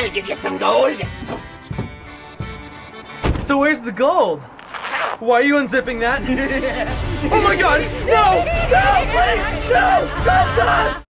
I'll give you some gold. So where's the gold? Why are you unzipping that? oh my god! No! No! Please! No! Stop! Stop!